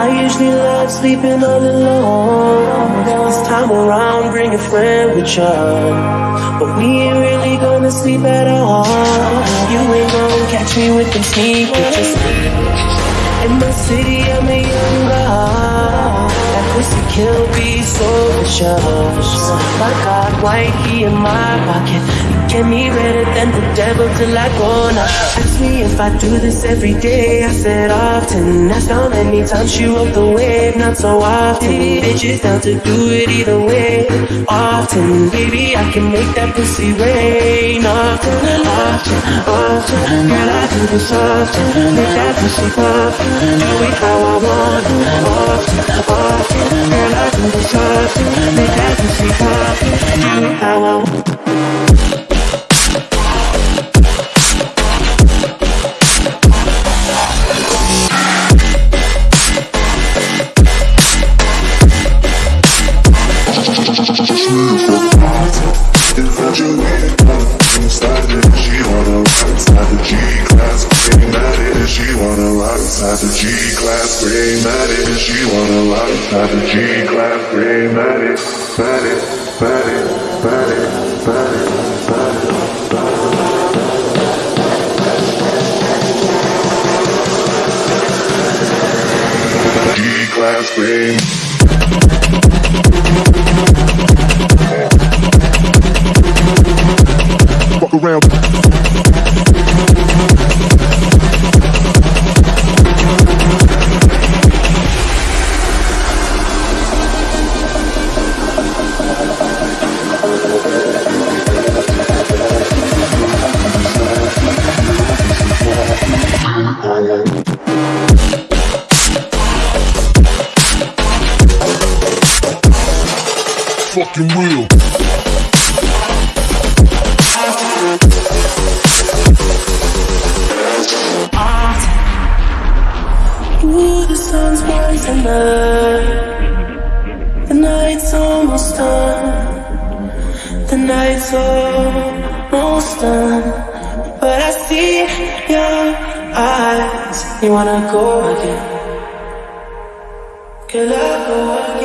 I usually love sleeping all alone. Friend with you. But we ain't really gonna sleep at all. You ain't gonna catch me with them sneak pictures. In my city, I'm a young god. That pussy kill be so vicious. My God, why key in my pocket. You get me redder than the devil till I go now. Ask me if I do this every day. I said often. That's how many times she rode the wave. Not so often. Bitches down to do it either way. Often, baby, I can make that pussy rain. Often, often, often. Girl, I do this often. Make that pussy pop. Do it how I want inside the G class, pre medics. She wanna ride inside the G class, bring that in. She wanna ride inside the G class, bring that in. She wanna ride inside the G class, bring that in. That it, that it, that it, that it, that it. G class, bring. Fuck around. Fucking real. Ooh, the sun's rising up The night's almost done. The night's almost done. But I see your eyes. You wanna go again? Can I go